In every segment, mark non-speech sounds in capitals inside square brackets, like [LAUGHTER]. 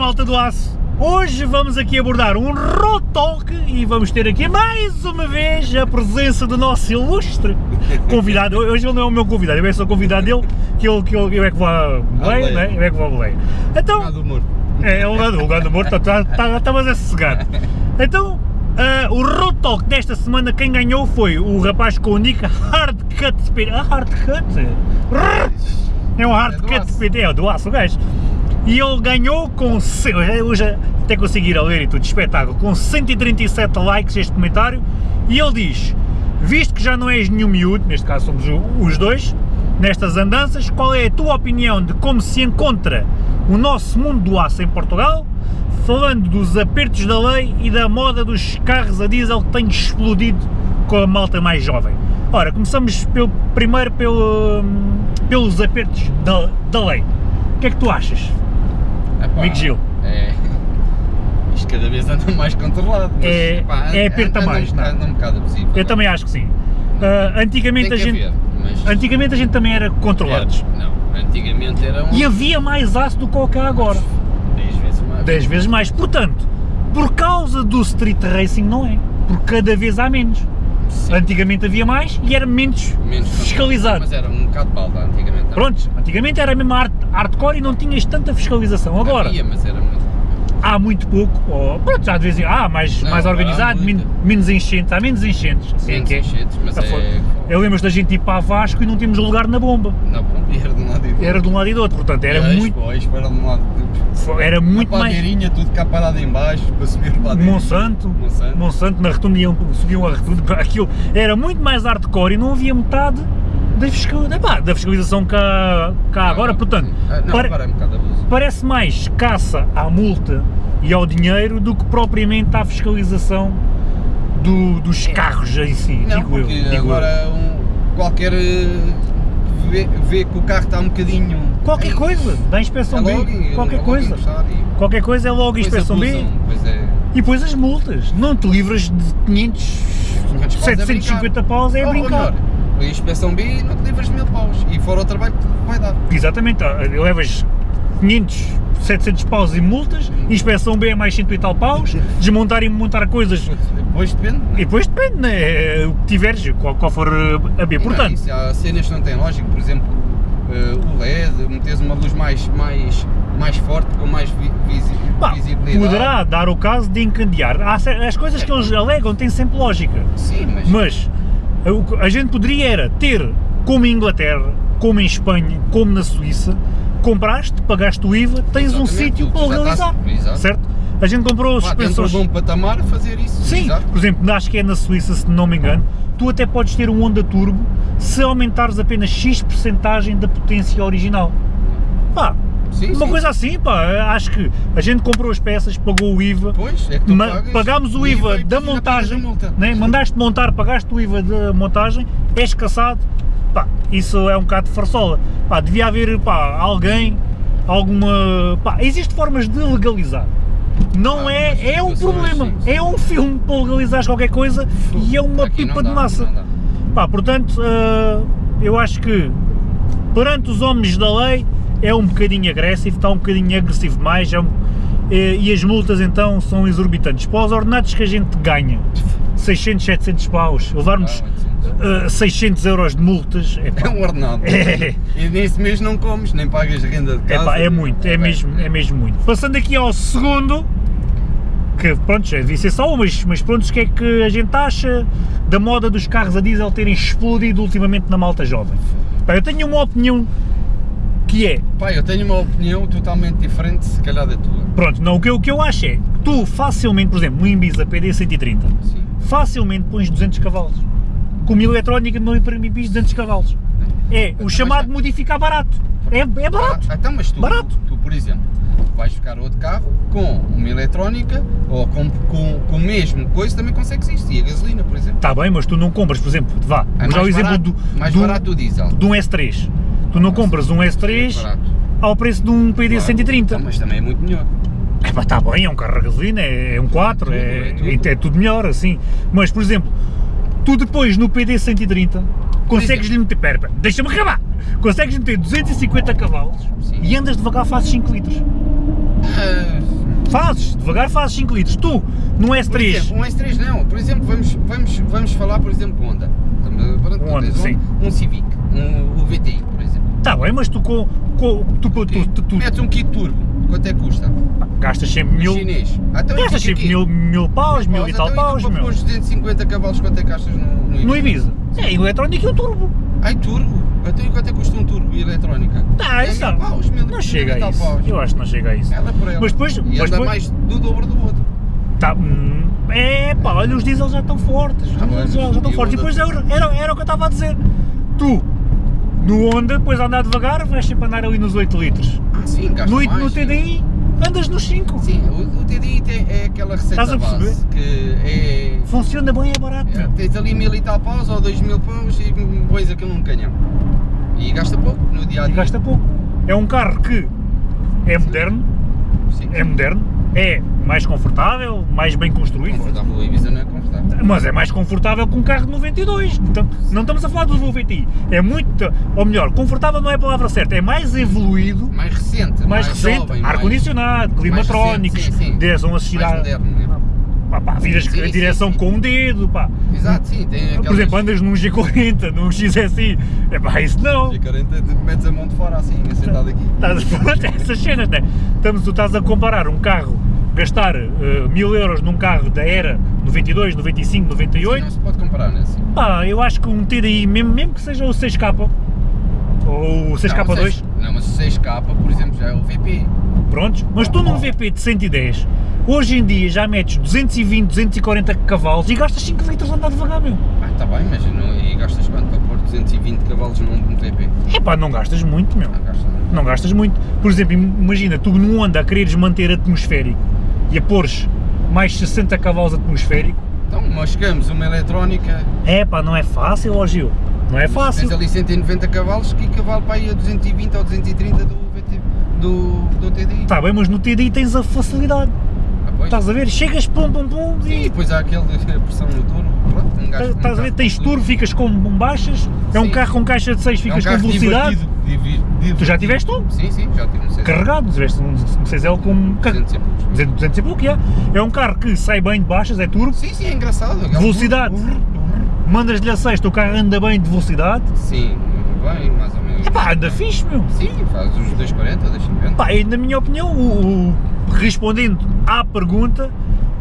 malta do aço! Hoje vamos aqui abordar um road talk e vamos ter aqui mais uma vez a presença do nosso ilustre convidado. Hoje ele não é o meu convidado, eu é só o convidado dele, que ele, que ele, eu é que vou a boleia, né? eu é que vou boleia. Então, é, é o lugar, o lugar do morto, está tá, tá, a sossegar. Então, uh, o road talk desta semana, quem ganhou foi o rapaz com o nick Hardcut Speed. Ah, Hardcut? É um Hardcut Speed, é do aço, o gajo e ele ganhou com, eu já até conseguir a ler e tudo, espetáculo, com 137 likes este comentário, e ele diz, visto que já não és nenhum miúdo, neste caso somos os dois, nestas andanças, qual é a tua opinião de como se encontra o nosso mundo do aço em Portugal, falando dos apertos da lei e da moda dos carros a diesel que têm explodido com a malta mais jovem. Ora, começamos pelo, primeiro pelo, pelos apertos da, da lei. O que é que tu achas? Epá, Amigo Gil. É, [LAUGHS] isto cada vez anda mais controlado. Mas, é, pá, é aperta anda, mais, anda, anda um bocado abusivo. Eu também acho que sim. Uh, antigamente a gente. haver, mas Antigamente a gente também era controlados. era- não, antigamente era um E havia mais aço do que o que há agora. 10 vezes mais. 10 vezes mais. Portanto, por causa do street racing não é. Porque cada vez há menos. Sim, Antigamente havia mais e era menos, menos fiscalizado. Mas era um bocado balda antigamente. também. Pronto, antigamente era mesmo hard, hardcore e não tinhas tanta fiscalização. Agora, Havia, mas era muito. há muito pouco, ou, pronto, já de vez em há mais, Não, mais organizado, men- menos enchentes, há menos enchentes. Assim é Menos que é. enchentes, mas Ah, foi. é. Eu lembro da gente ir para a Vasco e não tínhamos lugar na bomba. Não, pronto, [LAUGHS] e era de um lado e do outro. Era de um lado e do outro, portanto era muito, Expo, Expo era de um lado. Era muito a mais. padeirinha, tudo cá parado em baixo, para subir para dentro. Monsanto, Monsanto. Monsanto na rotunda iam, subiam a rotunda, aquilo era muito mais hardcore e não havia metade da, fiscal, epá, da fiscalização cá, cá agora, portanto, Ah, Não, pare- agora é um parece mais caça à multa e ao dinheiro do que propriamente à fiscalização do- dos carros em si, Não, digo eu. digo eu. agora um, qualquer eh, vê, vê que o carro está um bocadinho. Qualquer coisa, é inspeção logo, B, qualquer logo coisa. Qualquer coisa é logo inspeção B é. e depois as multas. Não te livras de 500, 500 paus é 750 paus é Ou brincar. a inspeção B não te livras de mil paus. E fora o trabalho que vai dar. Exatamente, ah, levas 500, 700 paus em multas, inspeção B é mais 100 e tal paus, desmontar e montar coisas, Depois depende. e depois depende, né, o que tiveres, qual, qual for a B. Não, Portanto, isso, há cenas que não têm lógica, por exemplo, eh, o LED, meteres uma luz mais, mais, mais forte, com mais vi, visi, pá, visibilidade. poderá dar o caso de encandear. As coisas que eles alegam têm sempre lógica, Sim, mas. mas a- que a gente poderia era ter, como em Inglaterra, como em Espanha, como na Suíça, compraste, pagaste o IVA, tens um Exatamente, sítio tu para estás- exato. certo? A gente comprou os dentro suspensores... de um patamar a fazer isso. Sim, Exato. por exemplo, acho que é na Suíça, se não me engano, tu até podes ter um Honda Turbo se aumentares apenas X percentagem da potência original. Pá, Sim, uma sim. coisa assim, pá, acho que a gente comprou as peças, pagou o IVA, Pois, é pagámos o IVA e da montagem, né? mandaste montar, pagaste o IVA da montagem, és caçado, pá, isso é um bocado de farsola. Pá, devia haver pá, alguém, alguma. Pá, existem formas de legalizar. Não Ah, é, é um problema, sim, sim. é um filme para legalizares qualquer coisa e é uma Aqui pipa dá, de massa. Pá, portanto, ah, eu acho que perante os homens da lei é um bocadinho agressivo, está um bocadinho agressivo demais é um- eh, e as multas então são exorbitantes. Para os ordenados que a gente ganha, [LAUGHS] 600, 700 paus, levarmos Ah, 800. ah, 600 euros de multas, É epá, um ordenado. [LAUGHS] É. E nesse mês não comes, nem pagas renda de casa. epá, é muito, é bem, mesmo, é mesmo muito. Passando aqui ao segundo, que pronto, já devia ser só um, mas, mas pronto, o que é que a gente acha da moda dos carros a diesel terem explodido ultimamente na malta jovem? Pá, eu tenho uma opinião que é, Pá, eu tenho uma opinião totalmente diferente, se calhar da tua. pronto, não, o que, eu- o que eu acho é, que tu facilmente, por exemplo, no Ibiza PD 130, Sim. facilmente pões 200 cavalos. Com uma eletrónica no Ibiza 200 cavalos. É o Então, chamado mas- modificar barato. É, é barato. Ah, então, mas tu, Barato. tu, por exemplo, vais ficar outro carro com uma eletrónica ou com, com, com o mesmo coisa também consegues isto. E a gasolina, por exemplo. Está bem, mas tu não compras, por exemplo, vá, É vamos o exemplo barato, do, mais do, barato o diesel. de um S3. Tu não compras um É S3 barato. ao preço de um PD Claro. 130. Então, mas também é muito melhor. É está bem, é um carro a gasolina, é, é um 4, tudo, é, é tudo. é tudo melhor, assim. Mas, por exemplo, tu depois no PD 130 consegues lhe meter, pera, deixa-me acabar, consegues meter 250 cavalos Sim. e andas devagar, fazes 5 litros. Ah, Fazes, devagar fazes 5 litros. Tu, Por S3, exemplo, um S3 não, por exemplo, vamos, vamos, vamos falar, por exemplo, Honda. Pronto, Um Honda, sim. Um Civic, um, o VTI, por exemplo. tá bem, mas tu com. com tu, tu, tu, tu, tu Metes um kit turbo, quanto é que custa? gastas sempre mil. Chinês. Ah, então Gastas sempre mil, mil paus, mil e Então, tal e tu paus, para meu. os 250 cavalos, quanto é que gastas no, no Ibiza? No Ibiza. É eletrónico e o turbo. Ai, turbo? Então e quanto é que custa um turbo e eletrónica? Tá, é isso mil não. paus, mil, Não mil chega e a isso. paus. Eu acho que não chega a isso. Ela por ela. Mas depois- E mas anda depois- mais do dobro do outro. Tá, hum, é pá, olha, os diesel já estão fortes. Ah, já, já estão e fortes. E depois era, era, era o que eu estava a dizer. Tu, no Honda, depois andar devagar, vais sempre andar ali nos 8 litros. Ah, sim, gasta No, mais. no sim. TDI, andas nos 5. Sim, o, o TDI tem, é aquela receita Estás a perceber? base que é, Funciona bem, é barato. é. Tens ali mil e tal paus ou dois mil paus e pões aquilo num canhão. E gasta pouco no dia a E dia. gasta pouco. É um carro que é moderno, Sim. é moderno, é mais confortável, mais bem construído. Confortável, o Ibiza não é confortável. Mas é mais confortável que um carro de 92. Então, não estamos a falar do Volvo VTI. É muito, ou melhor, confortável não é a palavra certa, é mais evoluído, Mais recente, mais, recente, mais- ar-condicionado, climatrónicos, recente, sim, sim. Pá, pá, viras Sim, a sim, direção sim. com um dedo, pá. Exato, sim, tem aquelas... Por exemplo, andas num G40, num XSI, é pá, isso não. G40, metes a mão de fora assim, sentado aqui. Estás [LAUGHS] pronto, essas cenas, né? Estamos, tu estás a comparar um carro, gastar eh, mil euros num carro da era 92, 95, Sim, 98, não se pode comparar, né? Assim. pá, eu acho que um TDI, mesmo, mesmo que seja o 6K, ou o 6K2, Não, não, mas o 6K, por exemplo, já é o VP. prontos, mas tu num VP de 110, hoje em dia já metes 220, 240 cavalos e gastas 5 litros a andar devagar, meu. Ah, está bem, mas não, e gastas quanto para pôr 220 cavalos num, VP? É pá, não gastas muito, meu. Não gastas. Não gastas muito. Por exemplo, imagina, tu num Honda a quereres manter atmosférico e a pôres mais 60 cavalos atmosférico, Então, nós chegamos uma eletrónica, é pá, não é fácil, ó Gil. Não é tens fácil. ali 190 cavalos, que cavalo para aí a 220 ou 230 do do, do TDI. Está bem, mas no TDI tens a facilidade. Pois. Estás a ver? Chegas, pum, pum, pum, Sim, e e depois há aquele [LAUGHS] a pressão no turbo, pronto, um gajo... um estás a ver? Tens turbo, ficas com baixas. É um carro com caixa de 6, É um ficas com velocidade. divertido, divertido. Tu já tiveste um? Sim, sim, já tive, não sei. Carregado, tiveste um, um 6L com. 200 e poucos. 200, 200 e pouco, é. É um carro que sai bem de baixas, é turbo, Sim, sim, é engraçado. aquele- Velocidade. mandas-lhe a 6, o carro anda bem de velocidade. Sim, bem, mais ou menos. Epá, anda fixe, meu. Sim, faz os 240, 250. Pá, e na minha opinião, o, o- respondendo à pergunta,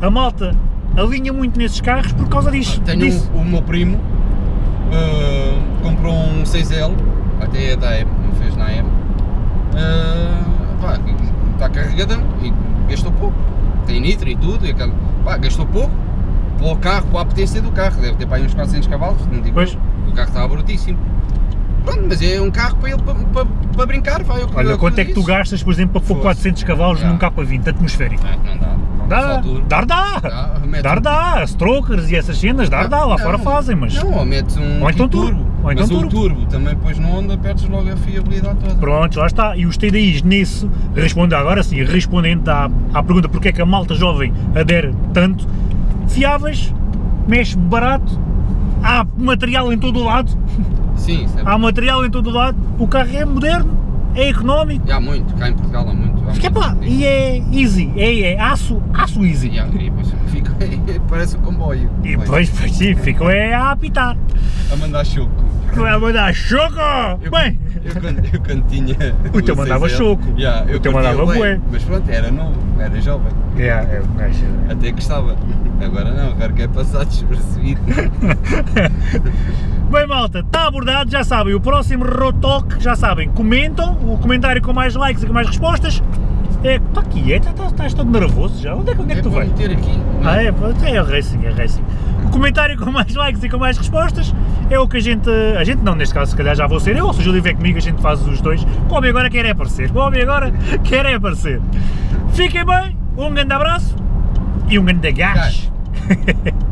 a malta alinha muito nesses carros por causa disso. Tenho disso. o meu primo, ah, comprou um 6L, até é da AM, não fez na AM. Ah, pá, está carregadão e gastou pouco. Tem nitro e tudo, e aquele, pá, gastou pouco. Para o carro, para a potência do carro, deve ter para aí uns 400 cavalos, não digo Pois. O carro estava brutíssimo. Pronto, mas é um carro para ele para, para, para brincar, vai. eu- Olha, eu- quanto é que tu gastas, por exemplo, para pôr Fosse. 400 cavalos num K20 atmosférico? Ah, não dá. Dá, dar dá, Dá, dar um- dá, strokers e essas cenas, dar dá, lá Não, fora fazem, mas Não, ou metes um Ou então kit turbo, ou então mas turbo. o turbo também depois no Honda perdes logo a fiabilidade toda. pronto, lá está. E os TDIs nisso, responde agora sim, respondendo à, à pergunta porque é que a malta jovem adere tanto, fiáveis, mexe barato, há material em todo o lado, Sim, é há material em todo o lado, o carro é moderno, é económico, E há muito, cá em Portugal há muito. Há é muito. pá, e é easy, é, é aço, aço easy. E, há- e depois [LAUGHS] fica, parece um comboio. E depois, pois sim, ficam é a apitar. A mandar choco. Vai mandar choco! Eu, Bem, eu, quando, eu quando tinha. [LAUGHS] O teu mandava 6L, choco. yeah, O eu teu curtia mandava bué. Mas pronto, era novo, era jovem. é, é, é, Até gostava. Agora não, agora quer passar despercebido. [LAUGHS] Bem malta, está abordado, já sabem, o próximo Rotoque, já sabem, comentam, o comentário com mais likes e com mais respostas, é, está aqui, é, está, está, estás todo nervoso já, onde é, que- onde é que tu vais? meter aqui. Ah é, pronto, é racing, é racing. O comentário com mais likes e com mais respostas é o que a gente, a gente não, neste caso se calhar já vou ser eu, ou se o Júlio vier comigo a gente faz os dois, o homem agora quer é aparecer, o homem agora quer é aparecer. Fiquem bem, um grande abraço e um grande gás. [LAUGHS]